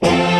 Bye.